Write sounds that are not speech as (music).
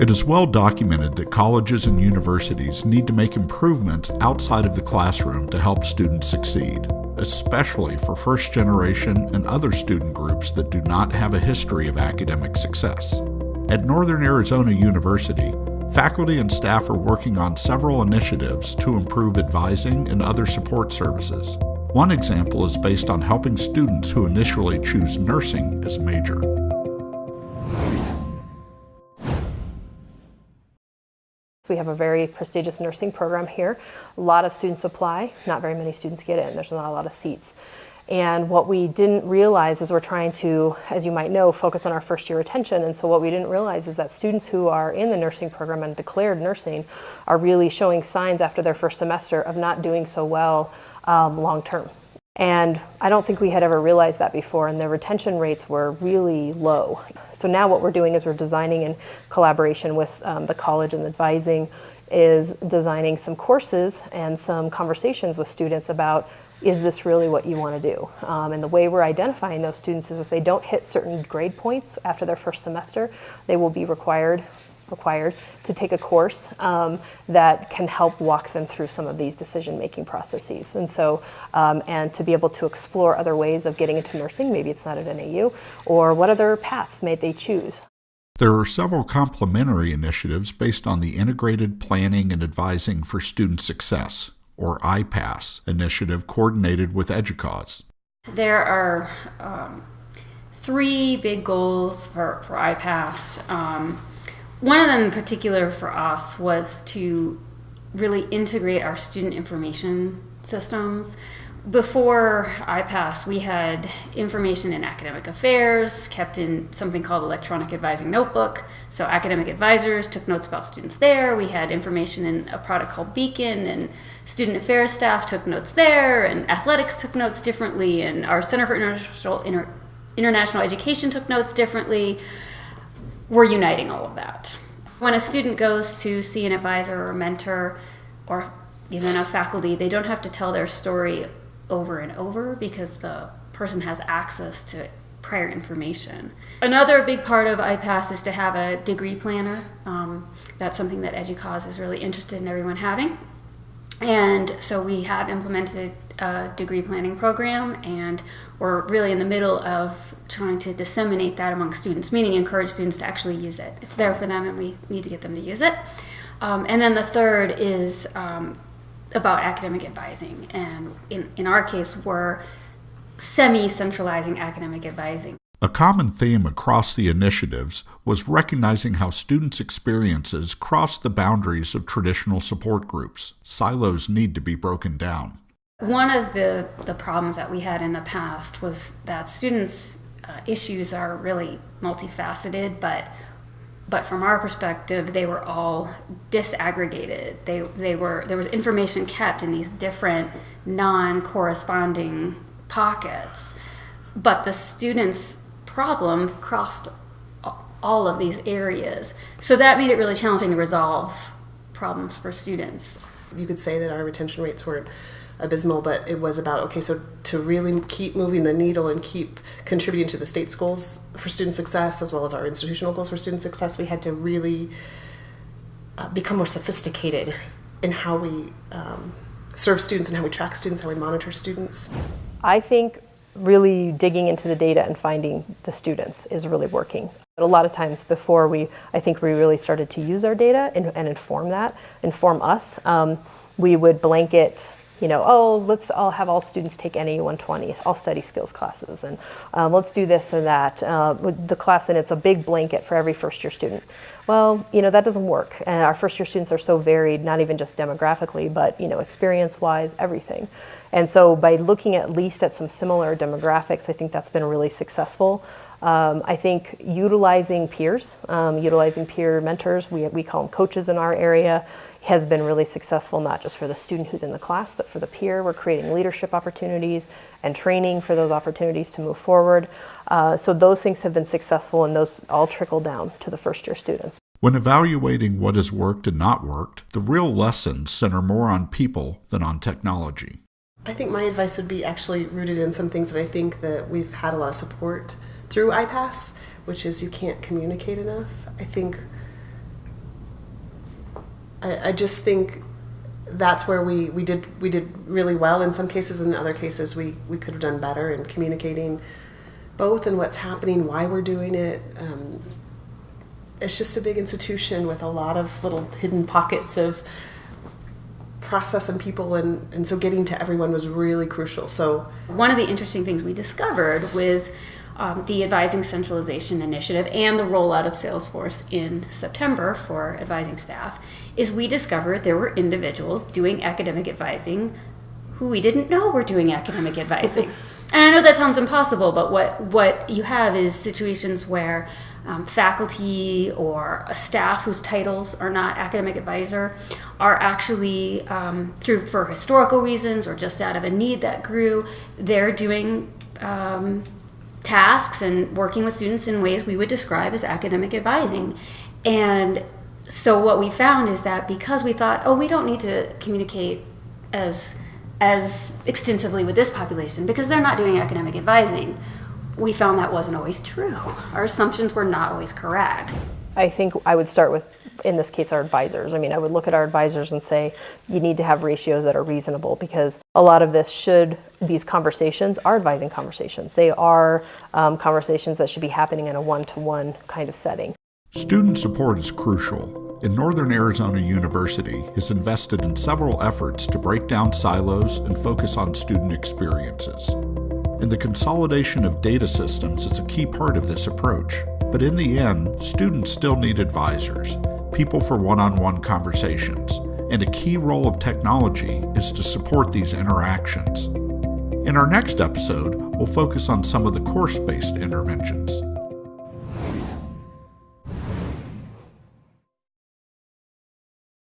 It is well documented that colleges and universities need to make improvements outside of the classroom to help students succeed, especially for first generation and other student groups that do not have a history of academic success. At Northern Arizona University, faculty and staff are working on several initiatives to improve advising and other support services. One example is based on helping students who initially choose nursing as a major. We have a very prestigious nursing program here. A lot of students apply, not very many students get in. There's not a lot of seats. And what we didn't realize is we're trying to, as you might know, focus on our first year retention. And so what we didn't realize is that students who are in the nursing program and declared nursing are really showing signs after their first semester of not doing so well um, long term. And I don't think we had ever realized that before, and the retention rates were really low. So now what we're doing is we're designing in collaboration with um, the college and advising is designing some courses and some conversations with students about is this really what you want to do? Um, and the way we're identifying those students is if they don't hit certain grade points after their first semester, they will be required required to take a course um, that can help walk them through some of these decision-making processes. And so, um, and to be able to explore other ways of getting into nursing, maybe it's not at NAU, or what other paths may they choose. There are several complementary initiatives based on the Integrated Planning and Advising for Student Success, or IPASS, initiative coordinated with EDUCAUSE. There are um, three big goals for, for IPASS. Um, one of them in particular for us was to really integrate our student information systems. Before IPASS, we had information in academic affairs kept in something called electronic advising notebook. So academic advisors took notes about students there. We had information in a product called Beacon, and student affairs staff took notes there, and athletics took notes differently, and our Center for International, Inter, International Education took notes differently we're uniting all of that. When a student goes to see an advisor or a mentor or even a faculty, they don't have to tell their story over and over because the person has access to prior information. Another big part of IPASS is to have a degree planner. Um, that's something that EDUCAUSE is really interested in everyone having. And so we have implemented a degree planning program and we're really in the middle of trying to disseminate that among students, meaning encourage students to actually use it. It's there for them and we need to get them to use it. Um, and then the third is um, about academic advising. And in, in our case, we're semi-centralizing academic advising. A common theme across the initiatives was recognizing how students' experiences cross the boundaries of traditional support groups. Silos need to be broken down. One of the, the problems that we had in the past was that students' uh, issues are really multifaceted, but but from our perspective, they were all disaggregated. They, they were, there was information kept in these different non-corresponding pockets, but the students' problem crossed all of these areas. So that made it really challenging to resolve problems for students. You could say that our retention rates weren't abysmal, but it was about okay, so to really keep moving the needle and keep contributing to the state's goals for student success as well as our institutional goals for student success, we had to really uh, become more sophisticated in how we um, serve students and how we track students, how we monitor students. I think really digging into the data and finding the students is really working. But a lot of times before we, I think we really started to use our data and, and inform that, inform us, um, we would blanket you know, oh, let's all have all students take NAU 120, all study skills classes, and um, let's do this and that. Uh, with the class, and it's a big blanket for every first year student. Well, you know, that doesn't work. And our first year students are so varied, not even just demographically, but, you know, experience-wise, everything. And so by looking at least at some similar demographics, I think that's been really successful. Um, I think utilizing peers, um, utilizing peer mentors, we, we call them coaches in our area, has been really successful, not just for the student who's in the class, but for the peer. We're creating leadership opportunities and training for those opportunities to move forward. Uh, so those things have been successful and those all trickle down to the first year students. When evaluating what has worked and not worked, the real lessons center more on people than on technology. I think my advice would be actually rooted in some things that I think that we've had a lot of support through IPASS, which is you can't communicate enough. I think I, I just think that's where we, we did we did really well in some cases. In other cases, we, we could have done better in communicating both and what's happening, why we're doing it. Um, it's just a big institution with a lot of little hidden pockets of process and people and, and so getting to everyone was really crucial. So one of the interesting things we discovered with um, the advising centralization initiative and the rollout of salesforce in september for advising staff is we discovered there were individuals doing academic advising who we didn't know were doing academic advising. (laughs) And i know that sounds impossible but what what you have is situations where um, faculty or a staff whose titles are not academic advisor are actually um, through for historical reasons or just out of a need that grew they're doing um, tasks and working with students in ways we would describe as academic advising. And so what we found is that because we thought oh we don't need to communicate as as extensively with this population because they're not doing academic advising we found that wasn't always true. Our assumptions were not always correct. I think I would start with, in this case, our advisors. I mean, I would look at our advisors and say, you need to have ratios that are reasonable because a lot of this should, these conversations are advising conversations. They are um, conversations that should be happening in a one to one kind of setting. Student support is crucial, and Northern Arizona University has invested in several efforts to break down silos and focus on student experiences and the consolidation of data systems is a key part of this approach. But in the end, students still need advisors, people for one on one conversations, and a key role of technology is to support these interactions. In our next episode, we'll focus on some of the course based interventions.